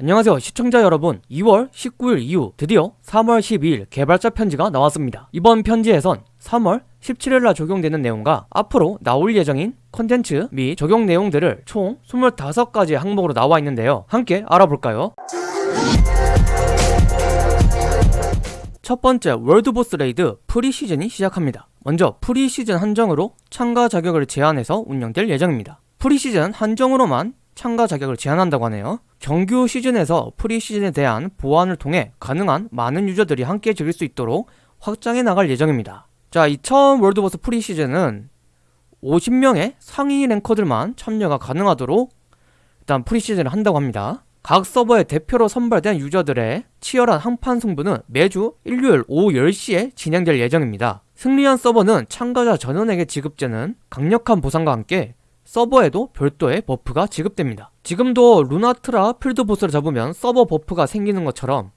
안녕하세요 시청자 여러분. 2월 19일 이후 드디어 3월 12일 개발자 편지가 나왔습니다. 이번 편지에선 3월 17일날 적용되는 내용과 앞으로 나올 예정인 컨텐츠 및 적용 내용들을 총 25가지 항목으로 나와 있는데요. 함께 알아볼까요? 첫 번째 world boss raid preseason이 시작합니다. 먼저 프리시즌 한정으로 참가 자격을 제한해서 운영될 예정입니다. 프리시즌 한정으로만 참가 자격을 제한한다고 하네요. 정규 시즌에서 preseason에 대한 보완을 통해 가능한 많은 유저들이 함께 즐길 수 있도록 확장해 나갈 예정입니다. 자, 이 처음 world boss preseason은 50명의 상위 ranker들만 참여가 가능하도록 일단 preseason을 한다고 합니다. 각 서버의 대표로 선발된 유저들의 치열한 한판 승부는 매주 일요일 오후 10시에 진행될 예정입니다. 승리한 서버는 참가자 전원에게 지급되는 강력한 보상과 함께 서버에도 별도의 buff가 지급됩니다. 지금도 루나트라 field boss를 잡으면 서버 buff가 생기는 것처럼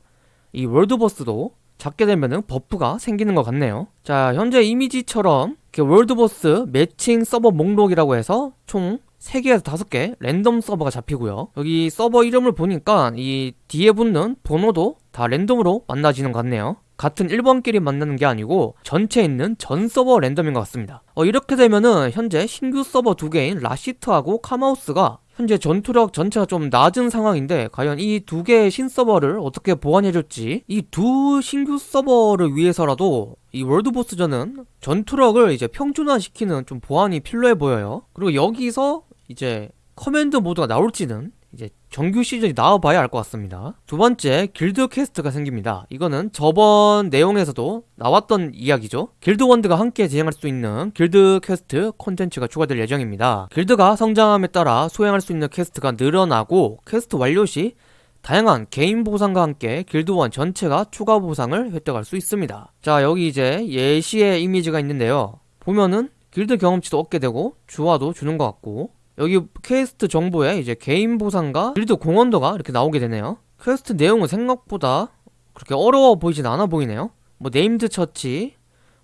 이 world boss도 잡게 되면은 buff가 생기는 것 같네요. 자, 현재 이미지처럼 world boss matching 서버 목록이라고 해서 총 3개에서 5개 랜덤 서버가 잡히고요. 여기 서버 이름을 보니까 이 뒤에 붙는 번호도 다 랜덤으로 만나지는 것 같네요. 같은 1번끼리 만나는 게 아니고 전체에 있는 전 서버 랜덤인 것 같습니다 어, 이렇게 되면은 현재 신규 서버 두 개인 라시트하고 카마우스가 현재 전투력 전체가 좀 낮은 상황인데 과연 이 두 개의 신서버를 어떻게 보완해줄지 이 두 신규 서버를 위해서라도 이 world boss전은 전투력을 이제 평준화시키는 좀 보완이 필요해 보여요 그리고 여기서 이제 command mode가 나올지는 이제 정규 시즌이 나와봐야 알 것 같습니다. 두 번째 길드 quest가 생깁니다. 이거는 저번 내용에서도 나왔던 이야기죠. 길드원들이 함께 진행할 수 있는 길드 퀘스트 콘텐츠가 추가될 예정입니다. 길드가 성장함에 따라 수행할 수 있는 quest가 늘어나고 퀘스트 완료 시 다양한 개인 보상과 함께 길드원 전체가 추가 보상을 획득할 수 있습니다. 자 여기 이제 예시의 이미지가 있는데요. 보면은 길드 경험치도 얻게 되고 주화도 주는 것 같고 여기 퀘스트 정보에 이제 개인 보상과 길드 공헌도가 이렇게 나오게 되네요. 퀘스트 내용은 생각보다 그렇게 어려워 보이진 않아 보이네요. 뭐 named 처치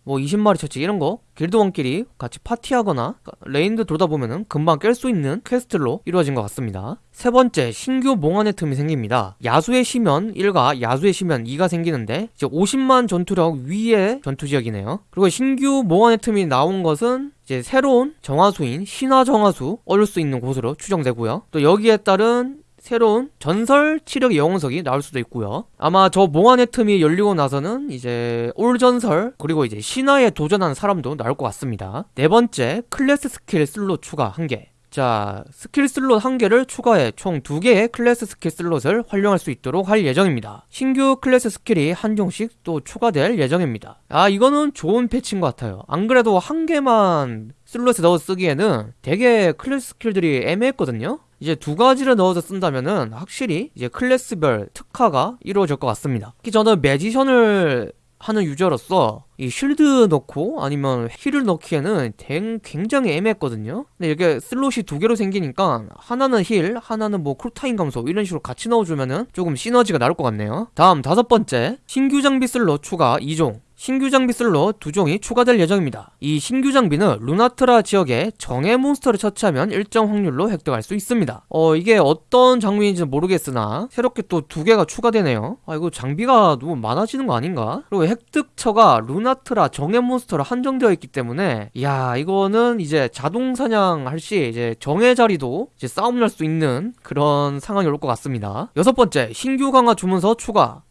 뭐 20마리 처치 이런 거 길드원끼리 같이 파티하거나 raid 돌다 보면은 금방 깰 수 있는 quest로 이루어진 것 같습니다. 세 번째 신규 몽환의 틈이 생깁니다. 야수의 심연 1과 야수의 심연 2가 생기는데 이제 50만 전투력 위의 전투지역이네요. 그리고 신규 몽환의 틈이 나온 것은 이제 새로운 정화수인 신화 정화수 얻을 수 있는 곳으로 추정되고요. 또 여기에 따른 새로운 전설 치력 영웅석이 나올 수도 있고요. 아마 저 몽환의 틈이 열리고 나서는 이제 올전설 그리고 이제 신화에 도전하는 사람도 나올 것 같습니다. 네 번째 class skill slot 추가 1개 자 skill slot 한개를 추가해 총 두개의 class skill slot을 활용할 수 있도록 할 예정입니다. 신규 class skill이 한 종씩 또 추가될 예정입니다. 아 이거는 좋은 패치인 것 같아요. 안 그래도 한 개만 slot에 넣어 쓰기에는 되게 class skill들이 애매했거든요. 이제 두 가지를 넣어서 쓴다면은 확실히 이제 class별 특화가 이루어질 것 같습니다. 특히 저는 magician을 하는 유저로서 이 shield 넣고 아니면 heal을 넣기에는 굉장히 애매했거든요. 근데 이게 슬롯이 두 개로 생기니까 하나는 heal 하나는 뭐 cool time 감소 이런 식으로 같이 넣어주면은 조금 시너지가 나올 것 같네요. 다음 다섯 번째. 신규 장비 슬롯 추가 2종 신규 장비 슬롯 두 종이 추가될 예정입니다. 이 신규 장비는 루나트라 지역에 정예 몬스터를 처치하면 일정 확률로 획득할 수 있습니다. 어 이게 어떤 장비인지는 모르겠으나 새롭게 또 두 개가 추가되네요. 아 이거 장비가 너무 많아지는 거 아닌가? 그리고 획득처가 루나트라 정예 몬스터로 한정되어 있기 때문에 야 이거는 이제 자동 사냥할 시 이제 정예 자리도 이제 싸움 날 수 있는 그런 상황이 올 것 같습니다. 여섯 번째 신규 강화 주문서 추가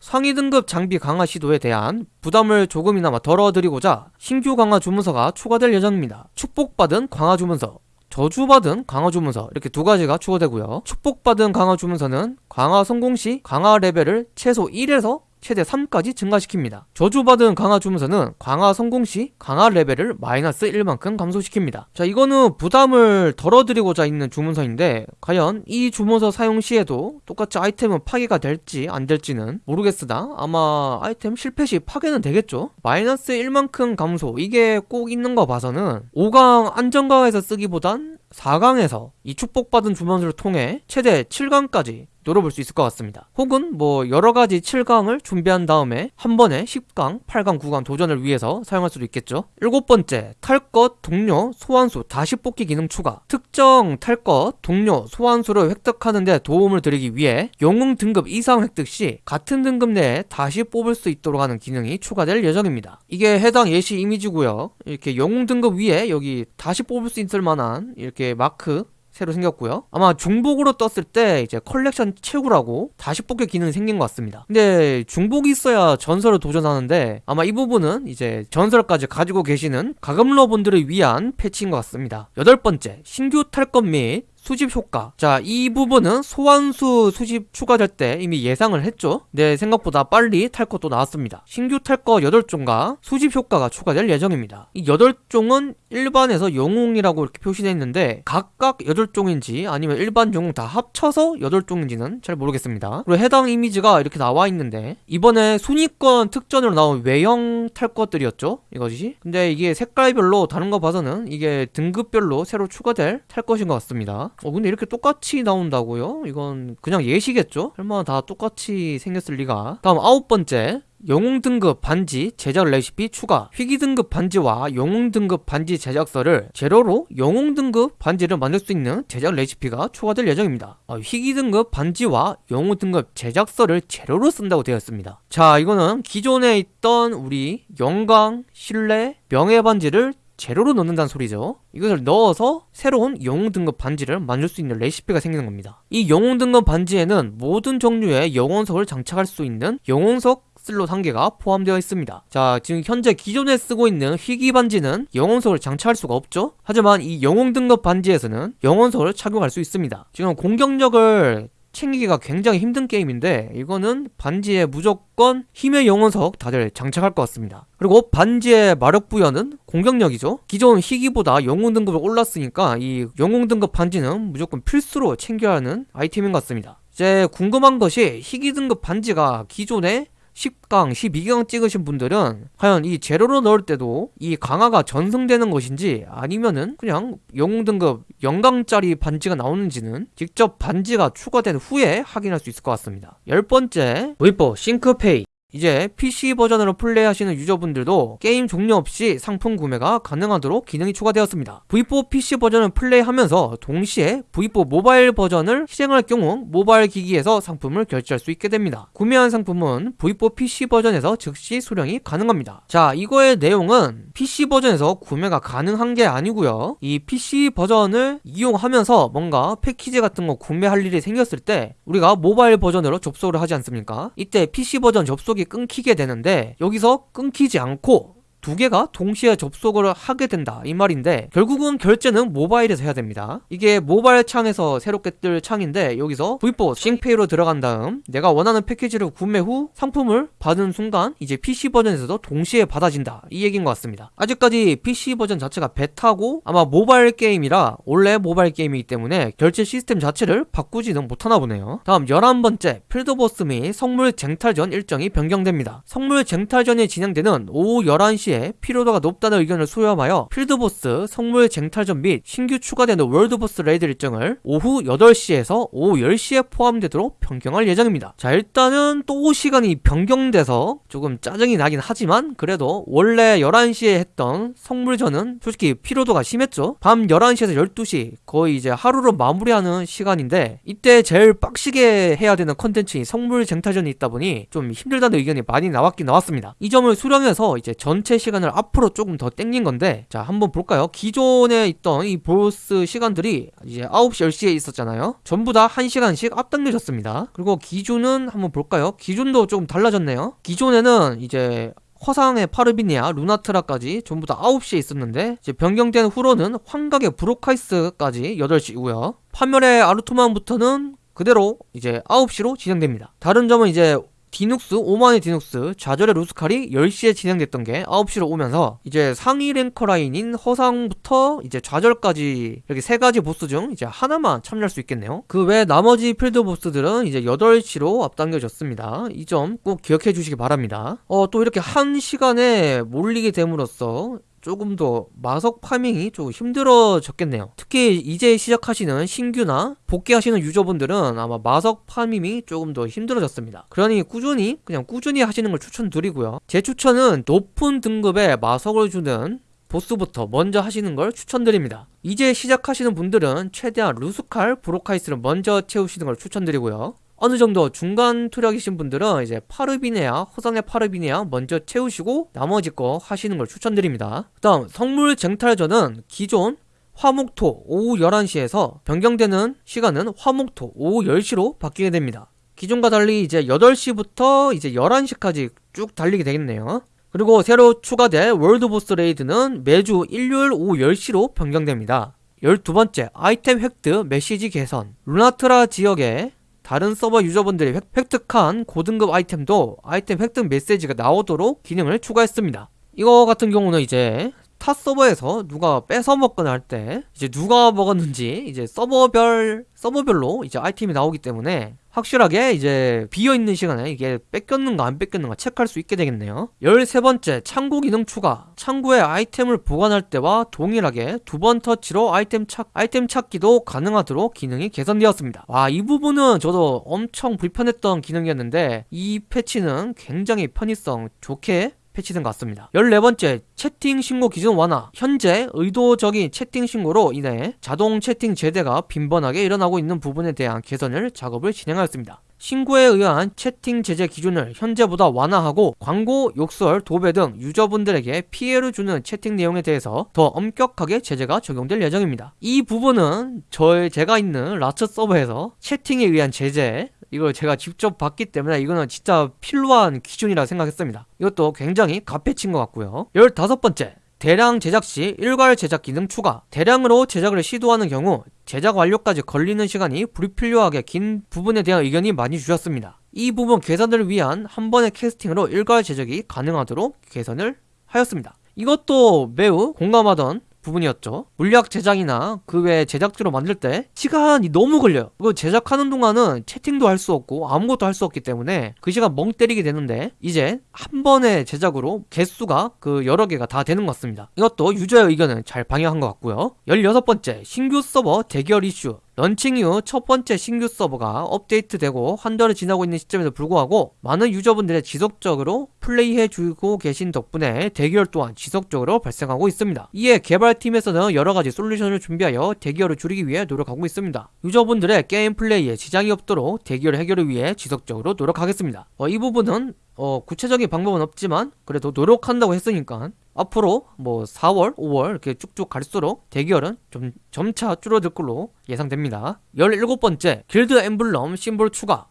상위 등급 장비 강화 시도에 대한 부담을 조금이나마 덜어드리고자 신규 강화 주문서가 추가될 예정입니다. 축복받은 강화 주문서 저주받은 강화 주문서 이렇게 두 가지가 추가되고요. 축복받은 강화 주문서는 강화 성공 시 강화 레벨을 최소 1에서 최대 3까지 증가시킵니다. 저주받은 강화 주문서는 강화 성공 시 강화 레벨을 마이너스 1만큼 감소시킵니다. 자 이거는 부담을 덜어드리고자 있는 주문서인데 과연 이 주문서 사용 시에도 똑같이 아이템은 파괴가 될지 안 될지는 모르겠으나 아마 아이템 실패 시 파괴는 되겠죠? 마이너스 1만큼 감소 이게 꼭 있는 거 봐서는 5강 안정강에서 쓰기보단 4강에서 이 축복받은 주문서를 통해 최대 7강까지 노려볼 수 있을 것 같습니다. 혹은 뭐 여러가지 7강을 준비한 다음에 한 번에 10강, 8강, 9강 도전을 위해서 사용할 수도 있겠죠. 일곱 번째, 탈 것, 동료, 소환수 다시 뽑기 기능 추가. 특정 탈 것, 동료, 소환수를 획득하는 데 도움을 드리기 위해 영웅 등급 이상 획득 시 같은 등급 내에 다시 뽑을 수 있도록 하는 기능이 추가될 예정입니다. 이게 해당 예시 이미지고요. 이렇게 영웅 등급 위에 여기 다시 뽑을 수 있을 만한 이렇게 마크 새로 생겼고요. 아마 중복으로 떴을 때 이제 컬렉션 채우라고 다시 뽑기 기능이 생긴 것 같습니다. 근데 중복이 있어야 전설을 도전하는데 아마 이 부분은 이제 전설까지 가지고 계시는 과금러 분들을 위한 패치인 것 같습니다. 여덟 번째, 신규 탈것 및 수집 효과. 자 이 부분은 소환수 수집 추가될 때 이미 예상을 했죠. 네 생각보다 빨리 탈 것도 나왔습니다. 신규 탈것 8종과 수집 효과가 추가될 예정입니다. 이 8종은 일반에서 영웅이라고 이렇게 표시되어 있는데 각각 8종인지 아니면 일반 영웅 다 합쳐서 8종인지는 잘 모르겠습니다. 그리고 해당 이미지가 이렇게 나와 있는데 이번에 순위권 특전으로 나온 외형 탈 것들이었죠 이것이. 근데 이게 색깔별로 다른 거 봐서는 이게 등급별로 새로 추가될 탈 것인 것 같습니다 어 근데 이렇게 똑같이 나온다고요? 이건 그냥 예시겠죠? 설마 다 똑같이 생겼을 리가? 다음 아홉 번째. 영웅 등급 반지 제작 레시피 추가. 희귀 등급 반지와 영웅 등급 반지 제작서를 제로로 영웅 등급 반지를 만들 수 있는 제작 레시피가 추가될 예정입니다. 어, 희귀 등급 반지와 영웅 등급 제작서를 제로로 쓴다고 되어 있습니다. 자 이거는 기존에 있던 우리 영광, 신뢰, 명예 반지를 재료로 넣는다는 소리죠. 이것을 넣어서 새로운 영웅 등급 반지를 만들 수 있는 레시피가 생기는 겁니다. 이 영웅 등급 반지에는 모든 종류의 영혼석을 장착할 수 있는 영혼석 슬롯 한 개가 포함되어 있습니다. 자 지금 현재 기존에 쓰고 있는 희귀 반지는 영혼석을 장착할 수가 없죠. 하지만 이 영웅 등급 반지에서는 영혼석을 착용할 수 있습니다. 지금 공격력을 챙기기가 굉장히 힘든 게임인데 이거는 반지에 무조건 힘의 영혼석 다들 장착할 것 같습니다. 그리고 반지의 마력 부여는 공격력이죠. 기존 희귀보다 영웅 등급을 올랐으니까 이 영웅 등급 반지는 무조건 필수로 챙겨야 하는 아이템인 것 같습니다. 이제 궁금한 것이 희귀 등급 반지가 기존에 10강, 12강 찍으신 분들은 과연 이 재료로 넣을 때도 이 강화가 전승되는 것인지 아니면은 그냥 영웅 등급 0강짜리 반지가 나오는지는 직접 반지가 추가된 후에 확인할 수 있을 것 같습니다. 열 번째, V4 Sync Pay 이제 PC 버전으로 플레이하시는 유저분들도 게임 종료 없이 상품 구매가 가능하도록 기능이 추가되었습니다. V4 PC 버전을 플레이하면서 동시에 V4 모바일 버전을 실행할 경우 모바일 기기에서 상품을 결제할 수 있게 됩니다. 구매한 상품은 V4 PC 버전에서 즉시 수령이 가능합니다. 자, 이거의 내용은 PC 버전에서 구매가 가능한 게 아니고요. 이 PC 버전을 이용하면서 뭔가 패키지 같은 거 구매할 일이 생겼을 때 우리가 모바일 버전으로 접속을 하지 않습니까? 이때 PC 버전 접속 접속이 끊기게 되는데 여기서 끊기지 않고 두 개가 동시에 접속을 하게 된다. 이 말인데 결국은 결제는 모바일에서 해야 됩니다. 이게 모바일 창에서 새롭게 뜰 창인데 여기서 V4 Sync Pay로 들어간 다음 내가 원하는 패키지를 구매 후 상품을 받은 순간 이제 PC 버전에서도 동시에 받아진다. 이 얘기인 것 같습니다. 아직까지 PC 버전 자체가 베타고 아마 모바일 게임이라 원래 모바일 게임이기 때문에 결제 시스템 자체를 바꾸지는 못하나 보네요. 다음 11번째 필드보스 및 성물 쟁탈전 일정이 변경됩니다. 성물 쟁탈전이 진행되는 오후 11시 시에 피로도가 높다는 의견을 수렴하여 필드보스, 성물 쟁탈전 및 신규 추가되는 world boss raid 일정을 오후 8시에서 오후 10시에 포함되도록 변경할 예정입니다. 자 일단은 또 시간이 변경돼서 조금 짜증이 나긴 하지만 그래도 원래 11시에 했던 성물전은 솔직히 피로도가 심했죠. 밤 11시에서 12시 거의 이제 하루로 마무리하는 시간인데 이때 제일 빡시게 해야 되는 컨텐츠인 성물 쟁탈전이 있다 보니 좀 힘들다는 의견이 많이 나왔긴 나왔습니다. 이 점을 수렴해서 이제 전체 시간을 앞으로 조금 더 땡긴 건데 자 한번 볼까요? 기존에 있던 이 보스 시간들이 이제 9시 10시에 있었잖아요. 전부 다 1시간씩 앞당겨졌습니다. 그리고 기준은 한번 볼까요? 기준도 조금 달라졌네요. 기존에는 이제 허상의 파르비니아, 루나트라까지 전부 다 9시에 있었는데 이제 변경된 후로는 환각의 브로카이스까지 8시고요. 파멸의 아르토만부터는 그대로 이제 9시로 진행됩니다. 다른 점은 이제 디눅스, 오만의 디눅스, 좌절의 루스칼이 10시에 진행됐던 게 9시로 오면서 이제 상위 랭커 라인인 허상부터 이제 좌절까지 이렇게 세 가지 보스 중 이제 하나만 참여할 수 있겠네요. 그 외 나머지 필드 보스들은 이제 8시로 앞당겨졌습니다. 이 점 꼭 기억해 주시기 바랍니다. 어, 또 이렇게 한 시간에 몰리게 됨으로써 조금 더 마석 farming이 좀 힘들어졌겠네요. 특히 이제 시작하시는 신규나 복귀하시는 유저분들은 아마 마석 파밍이 조금 더 힘들어졌습니다. 그러니 꾸준히 그냥 꾸준히 하시는 걸 추천드리고요. 제 추천은 높은 등급의 마석을 주는 보스부터 먼저 하시는 걸 추천드립니다. 이제 시작하시는 분들은 최대한 루스칼, 브로카이스를 먼저 채우시는 걸 추천드리고요. 어느 정도 중간 투력이신 분들은 이제 파르비네아, 호선의 파르비네아 먼저 채우시고 나머지 거 하시는 걸 추천드립니다. 그 다음 성물 쟁탈전은 기존 화목토 오후 11시에서 변경되는 시간은 화목토 오후 10시로 바뀌게 됩니다. 기존과 달리 이제 8시부터 이제 11시까지 쭉 달리게 되겠네요. 그리고 새로 추가될 world boss raid는 매주 일요일 오후 10시로 변경됩니다. 12번째 아이템 획득 메시지 개선 루나트라 지역에 다른 서버 유저분들이 획, 획득한 고등급 아이템도 아이템 획득 메시지가 나오도록 기능을 추가했습니다. 이거 같은 경우는 이제 타 서버에서 누가 뺏어 먹거나 할 때 이제 누가 먹었는지 이제 서버별 서버별로 이제 아이템이 나오기 때문에 확실하게 이제 비어있는 시간에 이게 뺏겼는가 안 뺏겼는가 체크할 수 있게 되겠네요. 13번째 창구 기능 추가. 창구에 아이템을 보관할 때와 동일하게 두 번 터치로 아이템 찾 아이템 찾기도 가능하도록 기능이 개선되었습니다. 와 이 부분은 저도 엄청 불편했던 기능이었는데 이 패치는 굉장히 편의성 좋게 패치된 것 같습니다. 14번째, 채팅 신고 기준 완화. 현재 의도적인 채팅 신고로 인해 자동 채팅 제대가 빈번하게 일어나고 있는 부분에 대한 개선을 작업을 진행하였습니다. 신고에 의한 채팅 제재 기준을 현재보다 완화하고 광고, 욕설, 도배 등 유저분들에게 피해를 주는 채팅 내용에 대해서 더 엄격하게 제재가 적용될 예정입니다. 이 부분은 저의 제가 있는 라츠 서버에서 채팅에 의한 제재 이걸 제가 직접 봤기 때문에 이거는 진짜 필요한 기준이라 생각했습니다. 이것도 굉장히 값해친 것 같고요. 15번째 대량 제작 시 일괄 제작 기능 추가 대량으로 제작을 시도하는 경우 제작 완료까지 걸리는 시간이 불필요하게 긴 부분에 대한 의견이 많이 주셨습니다. 이 부분 개선을 위한 한 번의 캐스팅으로 일괄 제작이 가능하도록 개선을 하였습니다. 이것도 매우 공감하던 부분이었죠. 물약 제작이나 그 외 제작 재료 만들 때 시간이 너무 걸려요. 그 제작하는 동안은 채팅도 할 수 없고 아무것도 할 수 없기 때문에 그 시간 멍 때리게 되는데 이제 한 번의 제작으로 개수가 그 여러 개가 다 되는 것 같습니다. 이것도 유저의 의견을 잘 반영한 것 같고요. 16번째 신규 서버 대기열 이슈 런칭 이후 첫 번째 신규 서버가 업데이트되고 한 달을 지나고 있는 시점에도 불구하고 많은 유저분들의 지속적으로 플레이해주고 계신 덕분에 대기열 또한 지속적으로 발생하고 있습니다. 이에 개발팀에서는 여러가지 솔루션을 준비하여 대기열을 줄이기 위해 노력하고 있습니다. 유저분들의 게임 플레이에 지장이 없도록 대기열 해결을 위해 지속적으로 노력하겠습니다. 어, 이 부분은 어, 구체적인 방법은 없지만 그래도 노력한다고 했으니까 앞으로 뭐 4월, 5월 이렇게 쭉쭉 갈수록 대기열은 좀 점차 줄어들 걸로 예상됩니다. 17번째 길드 엠블럼 심볼 추가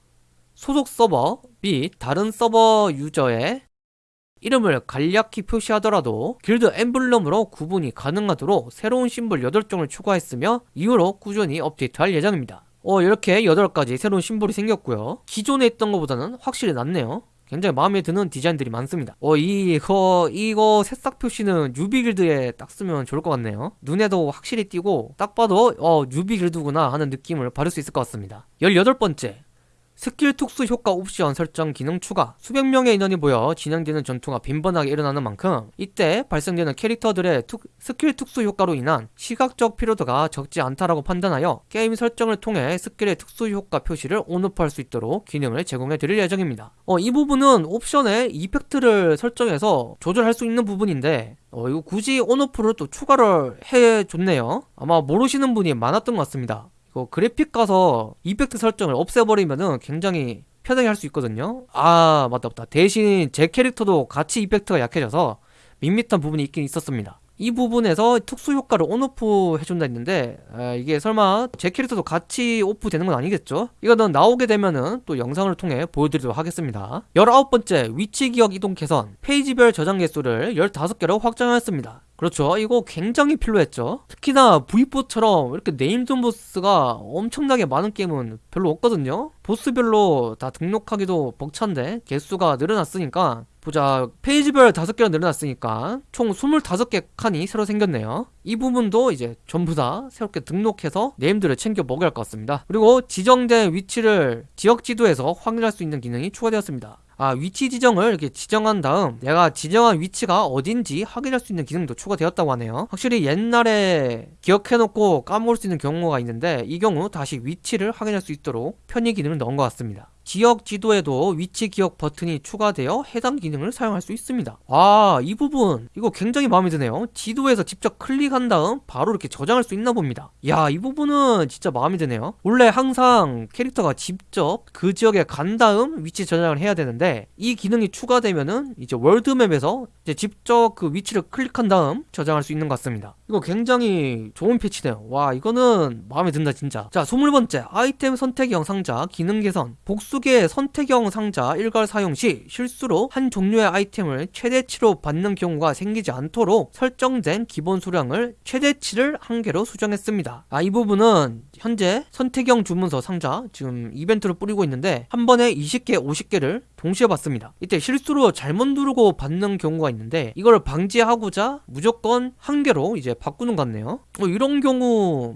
소속 서버 및 다른 서버 유저의 이름을 간략히 표시하더라도 길드 엠블럼으로 구분이 가능하도록 새로운 심볼 8종을 추가했으며 이후로 꾸준히 업데이트할 예정입니다. 어 이렇게 8가지 새로운 심볼이 생겼고요. 기존에 있던 것보다는 확실히 낫네요. 굉장히 마음에 드는 디자인들이 많습니다. 어 이거 이거 새싹 표시는 뉴비 길드에 딱 쓰면 좋을 것 같네요. 눈에도 확실히 띄고 딱 봐도 어 뉴비 길드구나 하는 느낌을 받을 수 있을 것 같습니다. 18번째 스킬 특수 효과 옵션 설정 기능 추가. 수백 명의 인원이 모여 진행되는 전투가 빈번하게 일어나는 만큼 이때 발생되는 캐릭터들의 특, 스킬 특수 효과로 인한 시각적 피로도가 적지 않다라고 판단하여 게임 설정을 통해 스킬의 특수 효과 표시를 on off할 수 있도록 기능을 제공해 드릴 예정입니다. 어, 이 부분은 옵션에 effect를 설정해서 조절할 수 있는 부분인데 어, 이거 굳이 on off를 또 추가를 해줬네요. 아마 모르시는 분이 많았던 것 같습니다 그 그래픽 가서 effect 설정을 없애버리면은 굉장히 편하게 할 수 있거든요. 아 맞다 맞다. 대신 제 캐릭터도 같이 effect가 약해져서 밋밋한 부분이 있긴 있었습니다. 이 부분에서 특수 효과를 on off 해준다 했는데 아, 이게 설마 제 캐릭터도 같이 off 되는 건 아니겠죠? 이거는 나오게 되면은 또 영상을 통해 보여드리도록 하겠습니다. 19번째 위치 기억 이동 개선. 페이지별 저장 개수를 15개로 확장하였습니다 그렇죠. 이거 굉장히 필요했죠. 특히나 V4처럼 이렇게 named 보스가 엄청나게 많은 게임은 별로 없거든요. 보스별로 다 등록하기도 벅찬데 개수가 늘어났으니까 보자. 페이지별 5개가 늘어났으니까 총 25개 칸이 새로 생겼네요. 이 부분도 이제 전부 다 새롭게 등록해서 네임들을 챙겨 먹어야 할 것 같습니다. 그리고 지정된 위치를 지역 지도에서 확인할 수 있는 기능이 추가되었습니다 아 위치 지정을 이렇게 지정한 다음 내가 지정한 위치가 어딘지 확인할 수 있는 기능도 추가되었다고 하네요. 확실히 옛날에 기억해놓고 까먹을 수 있는 경우가 있는데 이 경우 다시 위치를 확인할 수 있도록 편의 기능을 넣은 것 같습니다 지역 지도에도 위치 기억 버튼이 추가되어 해당 기능을 사용할 수 있습니다. 아 이 부분. 이거 굉장히 마음에 드네요. 지도에서 직접 클릭한 다음 바로 이렇게 저장할 수 있나 봅니다. 야 이 부분은 진짜 마음에 드네요. 원래 항상 캐릭터가 직접 그 지역에 간 다음 위치 저장을 해야 되는데 이 기능이 추가되면은 이제 월드맵에서 이제 직접 그 위치를 클릭한 다음 저장할 수 있는 것 같습니다 이거 굉장히 좋은 패치네요. 와 이거는 마음에 든다 진짜. 자 20번째. 아이템 선택형 상자 기능 개선. 복수계 선택형 상자 일괄 사용 시 실수로 한 종류의 아이템을 최대치로 받는 경우가 생기지 않도록 설정된 기본 수량을 최대치를 한 개로 수정했습니다. 아 이 부분은 현재 선택형 주문서 상자 지금 이벤트를 뿌리고 있는데 한 번에 20개 50개를 동시에 받습니다. 이때 실수로 잘못 누르고 받는 경우가 있는데 이걸 방지하고자 무조건 한 개로 이제 바꾸는 것 같네요. 어, 이런 경우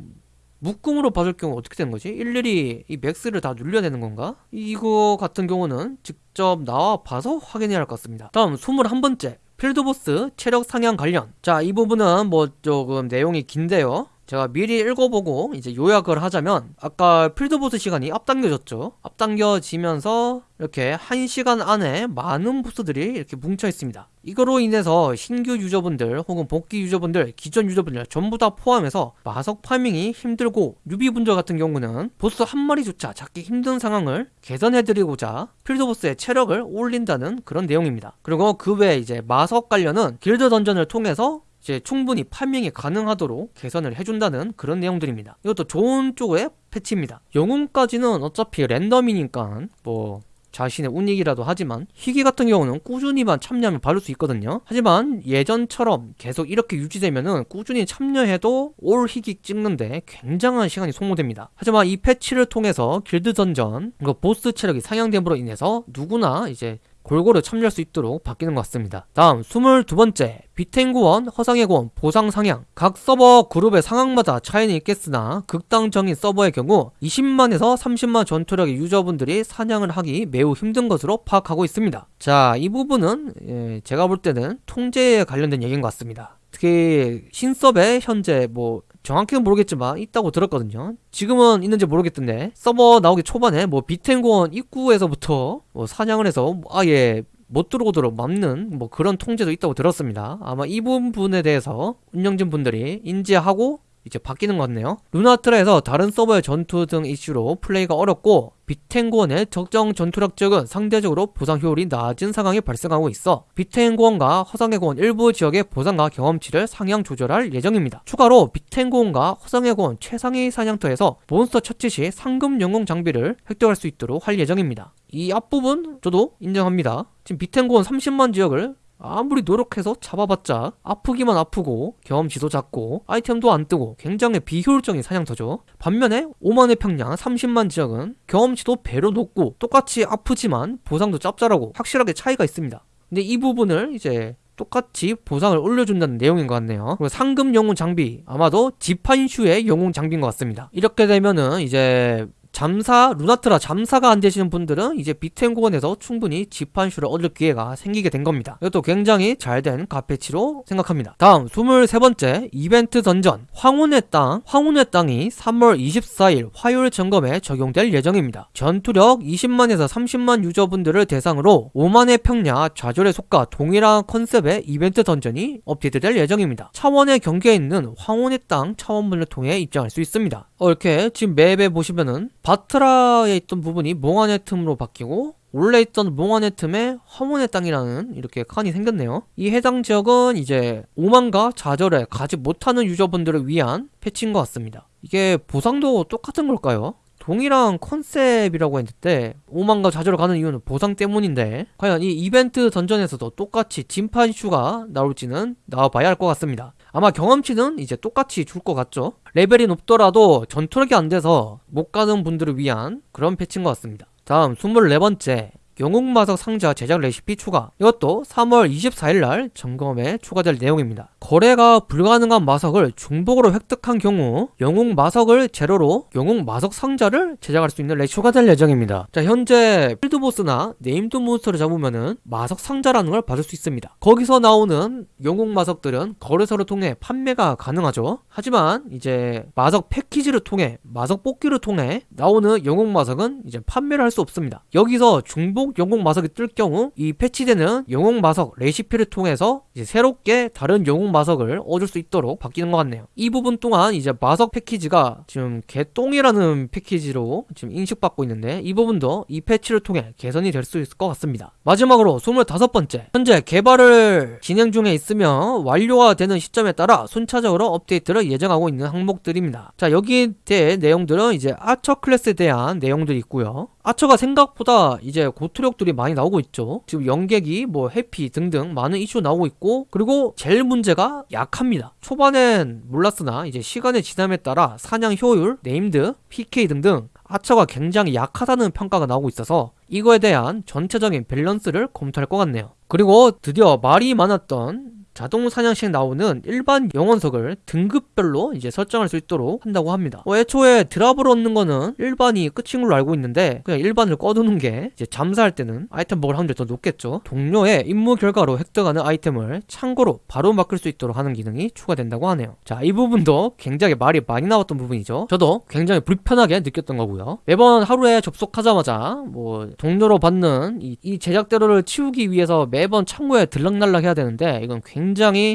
묶음으로 받을 경우 어떻게 되는 거지? 일일이 이 max를 다 눌려야 되는 건가? 이거 같은 경우는 직접 나와 봐서 확인해야 할 것 같습니다. 다음 21번째. 필드보스 체력 상향 관련. 자 이 부분은 뭐 조금 내용이 긴데요 제가 미리 읽어보고 이제 요약을 하자면 아까 필드보스 시간이 앞당겨졌죠. 앞당겨지면서 이렇게 1시간 안에 많은 보스들이 이렇게 뭉쳐 있습니다. 이거로 인해서 신규 유저분들 혹은 복귀 유저분들 기존 유저분들 전부 다 포함해서 마석 farming이 힘들고 뉴비분들 같은 경우는 보스 한 마리조차 잡기 힘든 상황을 개선해드리고자 필드보스의 체력을 올린다는 그런 내용입니다. 그리고 그 외에 이제 마석 관련은 길드 던전을 통해서 이제 충분히 farming이 가능하도록 개선을 해준다는 그런 내용들입니다. 이것도 좋은 쪽의 패치입니다. 영웅까지는 어차피 랜덤이니까 뭐 자신의 운이기라도 하지만 희귀 같은 경우는 꾸준히만 참여하면 받을 수 있거든요. 하지만 예전처럼 계속 이렇게 유지되면은 꾸준히 참여해도 all 희귀 찍는데 굉장한 시간이 소모됩니다. 하지만 이 패치를 통해서 길드 던전 그 보스 체력이 상향됨으로 인해서 누구나 이제 골고루 참여할 수 있도록 바뀌는 것 같습니다. 다음 22번째 비텐고원, 허상의 고원, 보상 상향 각 서버 그룹의 상황마다 차이는 있겠으나 극단적인 서버의 경우 20만에서 30만 전투력의 유저분들이 사냥을 하기 매우 힘든 것으로 파악하고 있습니다. 자, 이 부분은 예, 제가 볼 때는 통제에 관련된 얘기인 것 같습니다. 특히 신섭에 현재 뭐 정확히는 모르겠지만 있다고 들었거든요. 지금은 있는지 모르겠던데 서버 나오기 초반에 뭐 비텐고원 입구에서부터 뭐 사냥을 해서 아예 못 들어오도록 막는 뭐 그런 통제도 있다고 들었습니다. 아마 이 부분에 대해서 운영진 분들이 인지하고 이제 바뀌는 것 같네요 루나트라에서 다른 서버의 전투 등 이슈로 플레이가 어렵고 비텐고원의 적정 전투력 지역은 상대적으로 보상 효율이 낮은 상황이 발생하고 있어 비텐고원과 허상의 고원 일부 지역의 보상과 경험치를 상향 조절할 예정입니다. 추가로 비텐고원과 허상의 고원 최상위 사냥터에서 몬스터 처치 시 상급 영웅 장비를 획득할 수 있도록 할 예정입니다. 이 앞부분 저도 인정합니다. 지금 비텐고원 30만 지역을 아무리 노력해서 잡아봤자 아프기만 아프고 경험치도 작고 아이템도 안 뜨고 굉장히 비효율적인 사냥터죠. 반면에 오만의 평야 30만 지역은 경험치도 배로 높고 똑같이 아프지만 보상도 짭짤하고 확실하게 차이가 있습니다. 근데 이 부분을 이제 똑같이 보상을 올려준다는 내용인 것 같네요. 그리고 상급 영웅 장비 아마도 지판슈의 영웅 장비인 것 같습니다. 이렇게 되면은 이제 잠사 루나트라 잠사가 안 되시는 분들은 이제 비텐고원에서 충분히 지판슈를 얻을 기회가 생기게 된 겁니다. 이것도 굉장히 잘 된 패치로 생각합니다. 다음 23번째 이벤트 던전. 황혼의 땅 황혼의 땅이 3월 24일 화요일 점검에 적용될 예정입니다. 전투력 20만에서 30만 유저분들을 대상으로 오만의 평야 좌절의 숲과 동일한 컨셉의 이벤트 던전이 업데이트될 예정입니다. 차원의 경계에 있는 황혼의 땅 차원문을 통해 입장할 수 있습니다 어, 이렇게 지금 맵에 보시면은 바트라에 있던 부분이 몽환의 틈으로 바뀌고 원래 있던 몽환의 틈에 황혼의 땅이라는 이렇게 칸이 생겼네요. 이 해당 지역은 이제 오만과 좌절에 가지 못하는 유저분들을 위한 패치인 것 같습니다. 이게 보상도 똑같은 걸까요? 동일한 컨셉이라고 했는데 오만과 좌절을 가는 이유는 보상 때문인데 과연 이 이벤트 던전에서도 똑같이 진판 슈가 나올지는 나와봐야 할 것 같습니다 아마 경험치는 이제 똑같이 줄 것 같죠? 레벨이 높더라도 전투력이 안 돼서 못 가는 분들을 위한 그런 패치인 것 같습니다. 다음 24번째 영웅마석 상자 제작 레시피 추가 이것도 3월 24일날 점검에 추가될 내용입니다. 거래가 불가능한 마석을 중복으로 획득한 경우 영웅 마석을 재료로 영웅 마석 상자를 제작할 수 있는 레시피가 추가될 예정입니다. 자 현재 필드보스나 named 몬스터를 잡으면은 마석 상자라는 걸 받을 수 있습니다. 거기서 나오는 영웅 마석들은 거래소를 통해 판매가 가능하죠. 하지만 이제 마석 패키지를 통해 마석 뽑기를 통해 나오는 영웅 마석은 이제 판매를 할 수 없습니다. 여기서 중복 영웅 마석이 뜰 경우 이 패치되는 영웅 마석 레시피를 통해서 이제 새롭게 다른 영웅 마석을 얻을 수 있도록 바뀌는 것 같네요. 이 부분 동안 이제 마석 패키지가 지금 개똥이라는 패키지로 지금 인식받고 있는데 이 부분도 이 패치를 통해 개선이 될 수 있을 것 같습니다. 마지막으로 25번째 현재 개발을 진행 중에 있으며 완료가 되는 시점에 따라 순차적으로 업데이트를 예정하고 있는 항목들입니다. 자 여기에 대해 내용들은 이제 아처 클래스에 대한 내용들이 있고요. 아처가 생각보다 이제 고투력들이 많이 나오고 있죠. 지금 연객이 뭐 해피 등등 많은 이슈 나오고 있고 그리고 제일 문제가 약합니다. 초반엔 몰랐으나 이제 시간의 지남에 따라 사냥 효율, named, PK 등등 아처가 굉장히 약하다는 평가가 나오고 있어서 이거에 대한 전체적인 밸런스를 검토할 것 같네요. 그리고 드디어 말이 많았던 자동 사냥 시 나오는 일반 영혼석을 등급별로 이제 설정할 수 있도록 한다고 합니다. 어, 애초에 drop을 얻는 거는 일반이 끝인 걸로 알고 있는데 그냥 일반을 꺼두는 게 이제 잠수할 때는 아이템 먹을 확률이 더 높겠죠. 동료의 임무 결과로 획득하는 아이템을 창고로 바로 바꿀 수 있도록 하는 기능이 추가된다고 하네요. 자, 이 부분도 굉장히 말이 많이 나왔던 부분이죠. 저도 굉장히 불편하게 느꼈던 거고요. 매번 하루에 접속하자마자 뭐 동료로 받는 이, 이 제작 재료를 치우기 위해서 매번 창고에 들락날락 해야 되는데 이건 굉장히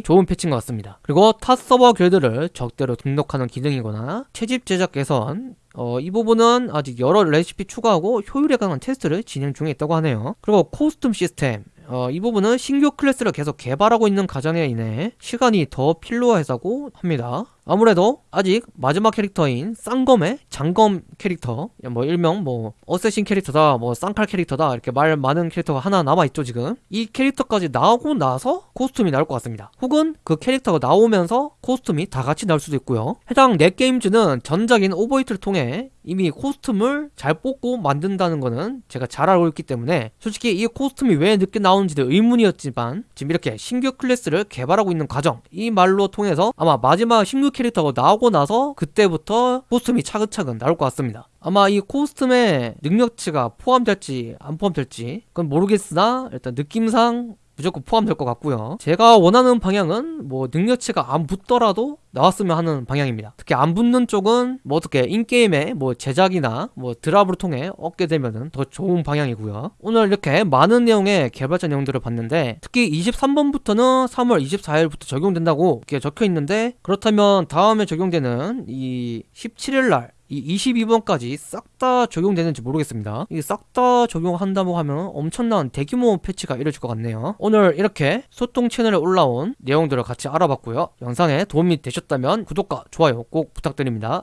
좋은 패치인 것 같습니다. 그리고 타 서버 길드를 적대로 등록하는 기능이거나 채집 제작 개선 어, 이 부분은 아직 여러 레시피 추가하고 효율에 관한 테스트를 진행 중에 있다고 하네요. 그리고 코스튬 시스템 어, 이 부분은 신규 클래스를 계속 개발하고 있는 과정에 인해 시간이 더 필요하다고 합니다. 아무래도 아직 마지막 캐릭터인 쌍검의 장검 캐릭터 뭐 일명 뭐 assassin 캐릭터다 뭐 쌍칼 캐릭터다 이렇게 말 많은 캐릭터가 하나 남아있죠 지금. 이 캐릭터까지 나오고 나서 코스튬이 나올 것 같습니다. 혹은 그 캐릭터가 나오면서 코스튬이 다 같이 나올 수도 있고요. 해당 넷게임즈는 전작인 오버히트를 통해 이미 코스튬을 잘 뽑고 만든다는 거는 제가 잘 알고 있기 때문에 솔직히 이 코스튬이 왜 늦게 나오는지도 의문이었지만 지금 이렇게 신규 클래스를 개발하고 있는 과정 이 말로 통해서 아마 마지막 신규 캐릭터가 나오고 나서 그때부터 코스튬이 차근차근 나올 것 같습니다. 아마 이 코스튬의 능력치가 포함될지 안 포함될지 그건 모르겠으나 일단 느낌상 무조건 포함될 것 같고요. 제가 원하는 방향은 뭐 능력치가 안 붙더라도 나왔으면 하는 방향입니다. 특히 안 붙는 쪽은 뭐 어떻게 in-game의 뭐 제작이나 뭐 drop을 통해 얻게 되면은 더 좋은 방향이고요. 오늘 이렇게 많은 내용의 개발자 내용들을 봤는데 특히 23번부터는 3월 24일부터 적용된다고 이렇게 적혀 있는데 그렇다면 다음에 적용되는 이 17일날 이 22번까지 싹 다 적용되는지 모르겠습니다. 이게 싹 다 적용한다고 하면 엄청난 대규모 패치가 이뤄질 것 같네요. 오늘 이렇게 소통 채널에 올라온 내용들을 같이 알아봤고요. 영상에 도움이 되셨다면 구독과 좋아요 꼭 부탁드립니다.